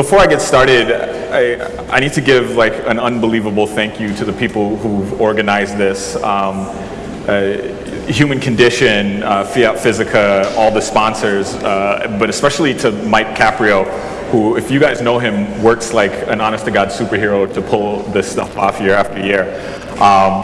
before I get started, I, I need to give like an unbelievable thank you to the people who've organized this. Um, uh, Human Condition, uh, Fiat Physica, all the sponsors, uh, but especially to Mike Caprio, who, if you guys know him, works like an honest to God superhero to pull this stuff off year after year. Um,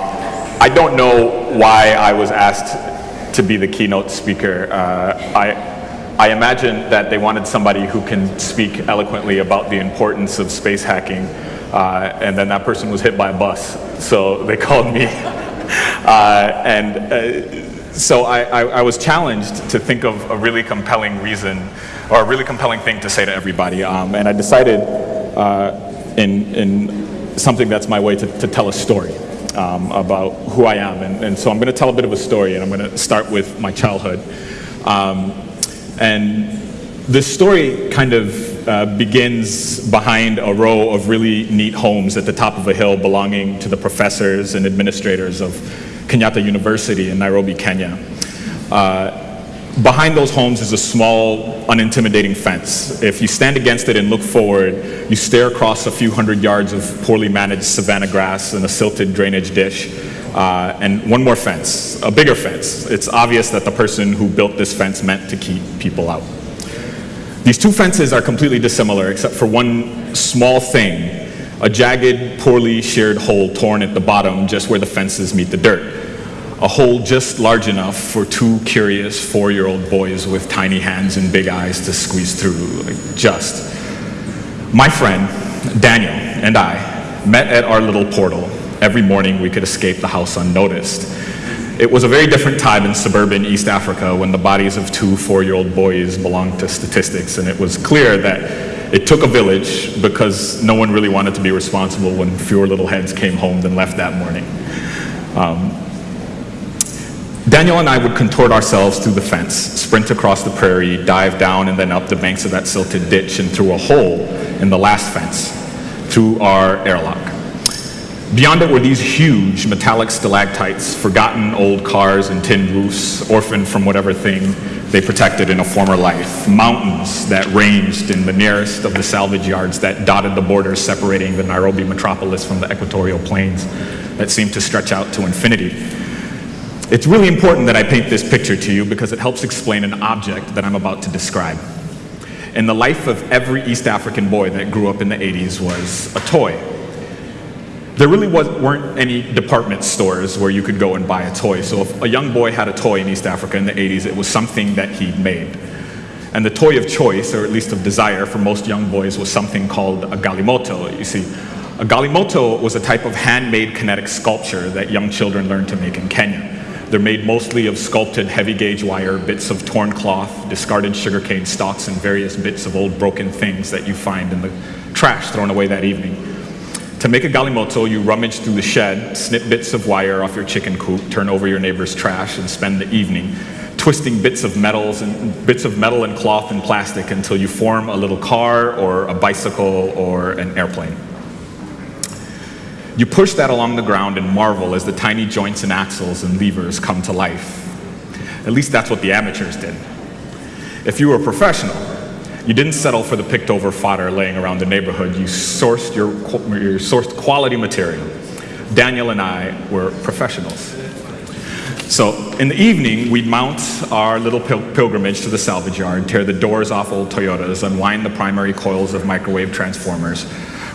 I don't know why I was asked to be the keynote speaker. Uh, I, I imagine that they wanted somebody who can speak eloquently about the importance of space hacking, uh, and then that person was hit by a bus, so they called me. uh, and uh, so I, I, I, was challenged to think of a really compelling reason, or a really compelling thing to say to everybody, um, and I decided uh, in, in something that's my way to, to tell a story. Um, about who I am, and, and so I'm going to tell a bit of a story, and I'm going to start with my childhood. Um, and this story kind of uh, begins behind a row of really neat homes at the top of a hill belonging to the professors and administrators of Kenyatta University in Nairobi, Kenya. Uh, behind those homes is a small, unintimidating fence. If you stand against it and look forward, you stare across a few hundred yards of poorly managed savanna grass and a silted drainage dish. Uh, and one more fence, a bigger fence. It's obvious that the person who built this fence meant to keep people out. These two fences are completely dissimilar except for one small thing, a jagged, poorly sheared hole torn at the bottom just where the fences meet the dirt. A hole just large enough for two curious four-year-old boys with tiny hands and big eyes to squeeze through, like just. My friend, Daniel, and I met at our little portal every morning we could escape the house unnoticed. It was a very different time in suburban East Africa when the bodies of two four-year-old boys belonged to statistics, and it was clear that it took a village because no one really wanted to be responsible when fewer little heads came home than left that morning. Um, Daniel and I would contort ourselves through the fence, sprint across the prairie, dive down and then up the banks of that silted ditch and through a hole in the last fence, through our airlock. Beyond it were these huge metallic stalactites, forgotten old cars and tin roofs, orphaned from whatever thing they protected in a former life. Mountains that ranged in the nearest of the salvage yards that dotted the borders separating the Nairobi metropolis from the equatorial plains that seemed to stretch out to infinity. It's really important that I paint this picture to you because it helps explain an object that I'm about to describe. In the life of every East African boy that grew up in the 80s was a toy there really was, weren't any department stores where you could go and buy a toy. So if a young boy had a toy in East Africa in the 80s, it was something that he made. And the toy of choice, or at least of desire for most young boys, was something called a galimoto. You see, a galimoto was a type of handmade kinetic sculpture that young children learned to make in Kenya. They're made mostly of sculpted heavy gauge wire, bits of torn cloth, discarded sugarcane stalks, and various bits of old broken things that you find in the trash thrown away that evening. To make a galimoto, you rummage through the shed, snip bits of wire off your chicken coop, turn over your neighbor's trash, and spend the evening twisting bits of metals and bits of metal and cloth and plastic until you form a little car or a bicycle or an airplane. You push that along the ground and marvel as the tiny joints and axles and levers come to life. At least that's what the amateurs did. If you were a professional, you didn't settle for the picked over fodder laying around the neighborhood. You sourced, your, you sourced quality material. Daniel and I were professionals. So in the evening, we'd mount our little pil pilgrimage to the salvage yard, tear the doors off old Toyotas, unwind the primary coils of microwave transformers,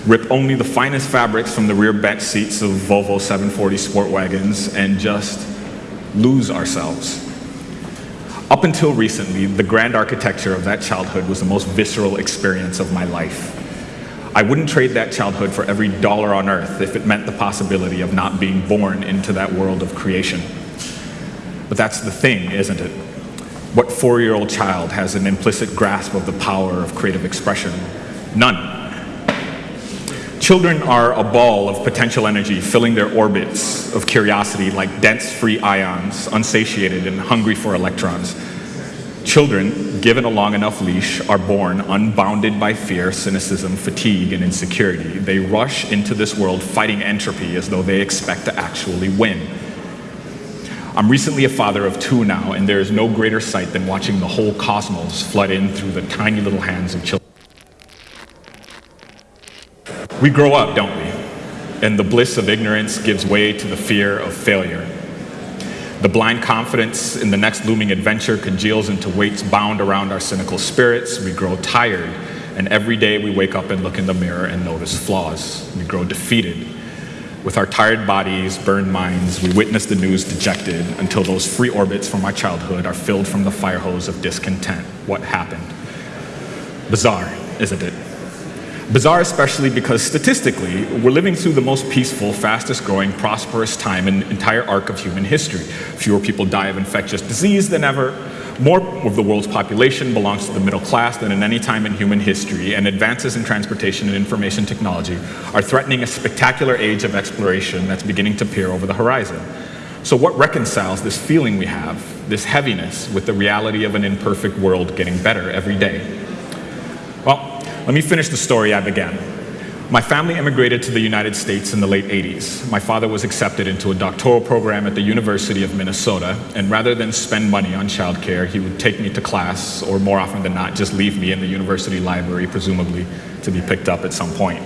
rip only the finest fabrics from the rear bench seats of Volvo 740 sport wagons, and just lose ourselves. Up until recently, the grand architecture of that childhood was the most visceral experience of my life. I wouldn't trade that childhood for every dollar on earth if it meant the possibility of not being born into that world of creation. But that's the thing, isn't it? What four-year-old child has an implicit grasp of the power of creative expression? None. Children are a ball of potential energy filling their orbits of curiosity like dense free ions, unsatiated and hungry for electrons. Children, given a long enough leash, are born unbounded by fear, cynicism, fatigue, and insecurity. They rush into this world fighting entropy as though they expect to actually win. I'm recently a father of two now, and there is no greater sight than watching the whole cosmos flood in through the tiny little hands of children. We grow up, don't we? And the bliss of ignorance gives way to the fear of failure. The blind confidence in the next looming adventure congeals into weights bound around our cynical spirits. We grow tired, and every day we wake up and look in the mirror and notice flaws. We grow defeated. With our tired bodies, burned minds, we witness the news dejected until those free orbits from our childhood are filled from the fire hose of discontent. What happened? Bizarre, isn't it? Bizarre, especially because statistically, we're living through the most peaceful, fastest growing, prosperous time in the entire arc of human history. Fewer people die of infectious disease than ever. More of the world's population belongs to the middle class than in any time in human history, and advances in transportation and information technology are threatening a spectacular age of exploration that's beginning to peer over the horizon. So what reconciles this feeling we have, this heaviness, with the reality of an imperfect world getting better every day? Let me finish the story I began. My family immigrated to the United States in the late 80s. My father was accepted into a doctoral program at the University of Minnesota, and rather than spend money on childcare, he would take me to class, or more often than not, just leave me in the university library, presumably to be picked up at some point.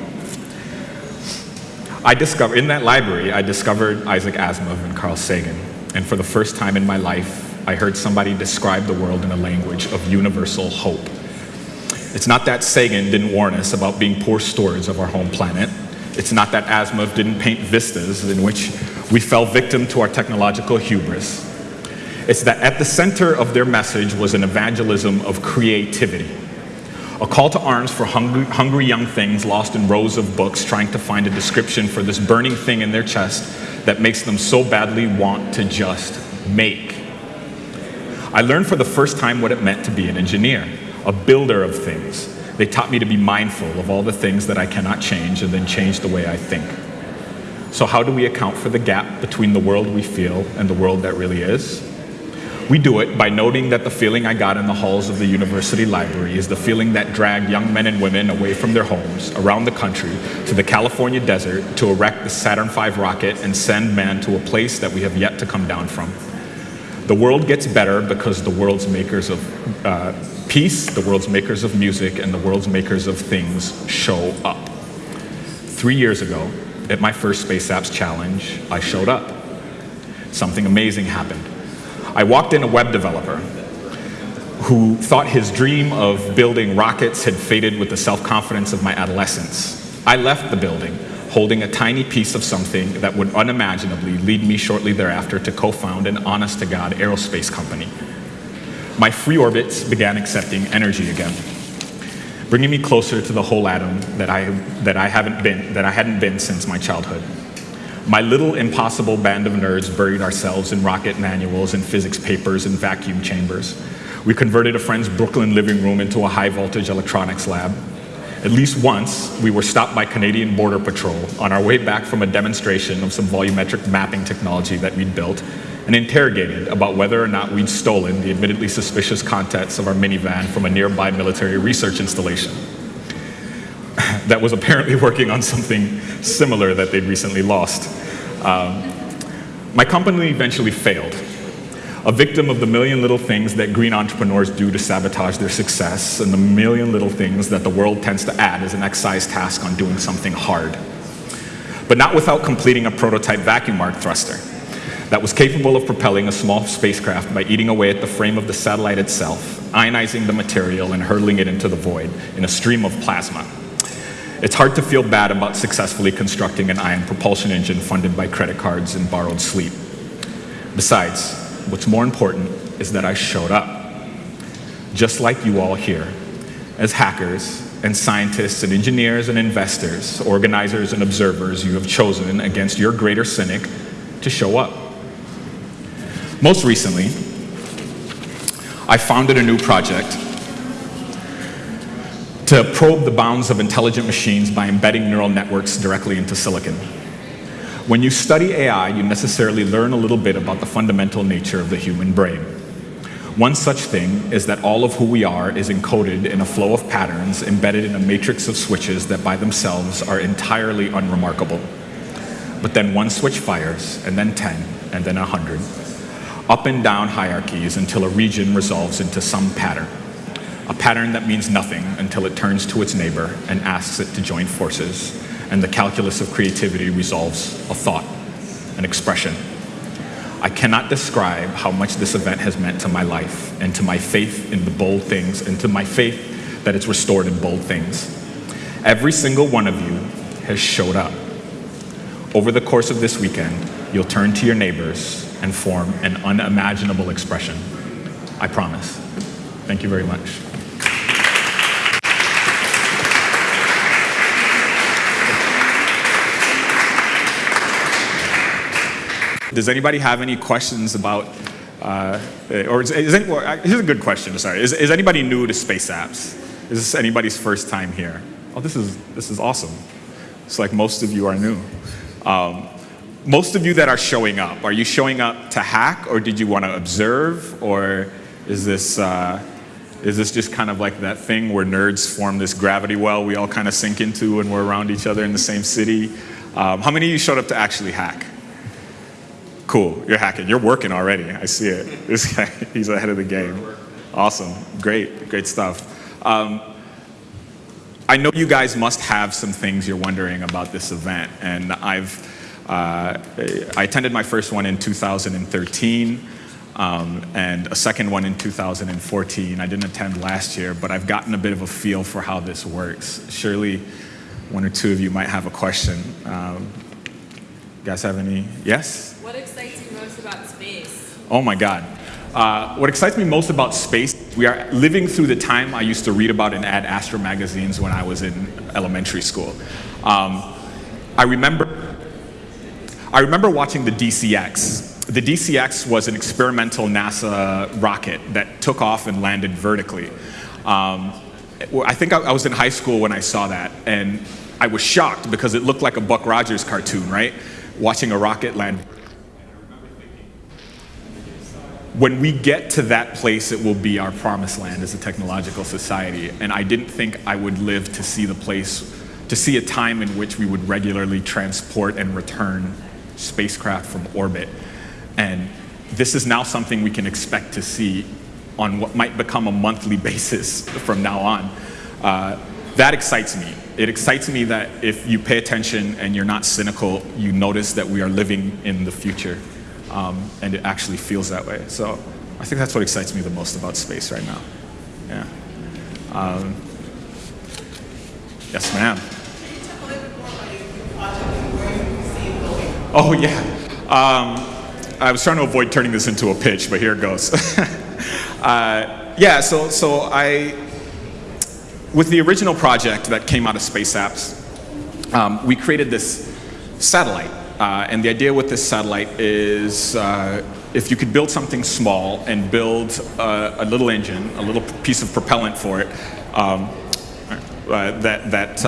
I discovered, in that library, I discovered Isaac Asimov and Carl Sagan. And for the first time in my life, I heard somebody describe the world in a language of universal hope. It's not that Sagan didn't warn us about being poor stewards of our home planet. It's not that Asimov didn't paint vistas in which we fell victim to our technological hubris. It's that at the center of their message was an evangelism of creativity, a call to arms for hungry, hungry young things lost in rows of books trying to find a description for this burning thing in their chest that makes them so badly want to just make. I learned for the first time what it meant to be an engineer a builder of things. They taught me to be mindful of all the things that I cannot change and then change the way I think. So how do we account for the gap between the world we feel and the world that really is? We do it by noting that the feeling I got in the halls of the university library is the feeling that dragged young men and women away from their homes around the country to the California desert to erect the Saturn V rocket and send man to a place that we have yet to come down from. The world gets better because the world's makers of uh, peace, the world's makers of music, and the world's makers of things show up. Three years ago, at my first Space Apps Challenge, I showed up. Something amazing happened. I walked in a web developer who thought his dream of building rockets had faded with the self-confidence of my adolescence. I left the building holding a tiny piece of something that would unimaginably lead me shortly thereafter to co-found an honest-to-God aerospace company my free orbits began accepting energy again, bringing me closer to the whole atom that I, that I, haven't been, that I hadn't been since my childhood. My little impossible band of nerds buried ourselves in rocket manuals and physics papers and vacuum chambers. We converted a friend's Brooklyn living room into a high voltage electronics lab. At least once, we were stopped by Canadian Border Patrol on our way back from a demonstration of some volumetric mapping technology that we'd built and interrogated about whether or not we'd stolen the admittedly suspicious contents of our minivan from a nearby military research installation that was apparently working on something similar that they'd recently lost. Um, my company eventually failed, a victim of the million little things that green entrepreneurs do to sabotage their success and the million little things that the world tends to add as an excise task on doing something hard. But not without completing a prototype vacuum arc thruster that was capable of propelling a small spacecraft by eating away at the frame of the satellite itself, ionizing the material and hurling it into the void in a stream of plasma. It's hard to feel bad about successfully constructing an ion propulsion engine funded by credit cards and borrowed sleep. Besides, what's more important is that I showed up. Just like you all here, as hackers and scientists and engineers and investors, organizers and observers, you have chosen against your greater cynic to show up. Most recently, I founded a new project to probe the bounds of intelligent machines by embedding neural networks directly into silicon. When you study AI, you necessarily learn a little bit about the fundamental nature of the human brain. One such thing is that all of who we are is encoded in a flow of patterns embedded in a matrix of switches that by themselves are entirely unremarkable. But then one switch fires, and then 10, and then 100, up and down hierarchies until a region resolves into some pattern. a pattern that means nothing until it turns to its neighbor and asks it to join forces, and the calculus of creativity resolves a thought, an expression. I cannot describe how much this event has meant to my life and to my faith in the bold things and to my faith that it's restored in bold things. Every single one of you has showed up. Over the course of this weekend, you'll turn to your neighbors and form an unimaginable expression. I promise. Thank you very much. Does anybody have any questions about, uh, or is, is any, well, here's a good question, sorry. Is, is anybody new to Space Apps? Is this anybody's first time here? Oh, this is, this is awesome. It's like most of you are new. Um, most of you that are showing up, are you showing up to hack or did you want to observe or is this, uh, is this just kind of like that thing where nerds form this gravity well we all kind of sink into when we're around each other in the same city? Um, how many of you showed up to actually hack? Cool, you're hacking. You're working already. I see it. This guy, he's ahead of the game. Awesome, great, great stuff. Um, I know you guys must have some things you're wondering about this event, and I've uh, I attended my first one in 2013 um, and a second one in 2014. I didn't attend last year, but I've gotten a bit of a feel for how this works. Surely one or two of you might have a question. Um, you guys have any? Yes? What excites you most about space? Oh my God. Uh, what excites me most about space, we are living through the time I used to read about in Ad Astra magazines when I was in elementary school. Um, I remember, I remember watching the DCX. The DCX was an experimental NASA rocket that took off and landed vertically. Um, I think I, I was in high school when I saw that, and I was shocked because it looked like a Buck Rogers cartoon, right? Watching a rocket land when we get to that place, it will be our promised land as a technological society. And I didn't think I would live to see the place, to see a time in which we would regularly transport and return spacecraft from orbit. And this is now something we can expect to see on what might become a monthly basis from now on. Uh, that excites me. It excites me that if you pay attention and you're not cynical, you notice that we are living in the future um, and it actually feels that way. So I think that's what excites me the most about space right now. Yeah. Um, yes, ma'am. Oh, yeah. Um, I was trying to avoid turning this into a pitch, but here it goes. uh, yeah, so, so I, with the original project that came out of Space Apps, um, we created this satellite uh, and the idea with this satellite is uh, if you could build something small and build a, a, little engine, a little piece of propellant for it, um, uh, that, that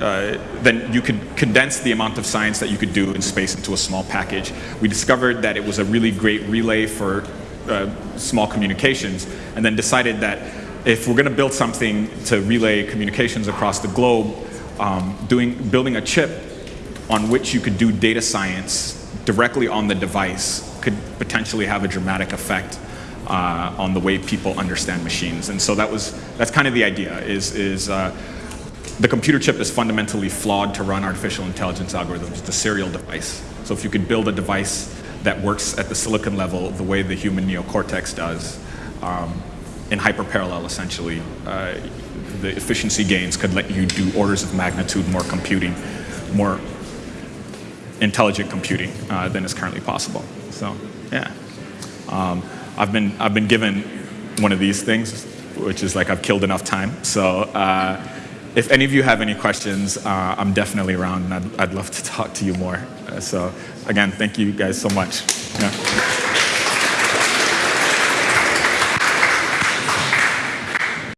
uh, then you could condense the amount of science that you could do in space into a small package. We discovered that it was a really great relay for uh, small communications and then decided that if we're going to build something to relay communications across the globe, um, doing, building a chip on which you could do data science directly on the device could potentially have a dramatic effect uh, on the way people understand machines. And so that was, that's kind of the idea, is, is uh, the computer chip is fundamentally flawed to run artificial intelligence algorithms. It's a serial device. So if you could build a device that works at the silicon level the way the human neocortex does, um, in hyperparallel essentially, uh, the efficiency gains could let you do orders of magnitude more computing, more intelligent computing uh, than is currently possible. So, yeah. Um, I've, been, I've been given one of these things, which is like I've killed enough time. So, uh, if any of you have any questions, uh, I'm definitely around and I'd, I'd, love to talk to you more. Uh, so, again, thank you guys so much. Yeah.